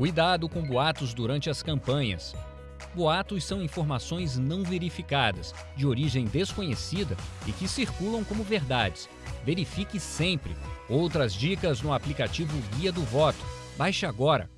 Cuidado com boatos durante as campanhas. Boatos são informações não verificadas, de origem desconhecida e que circulam como verdades. Verifique sempre. Outras dicas no aplicativo Guia do Voto. Baixe agora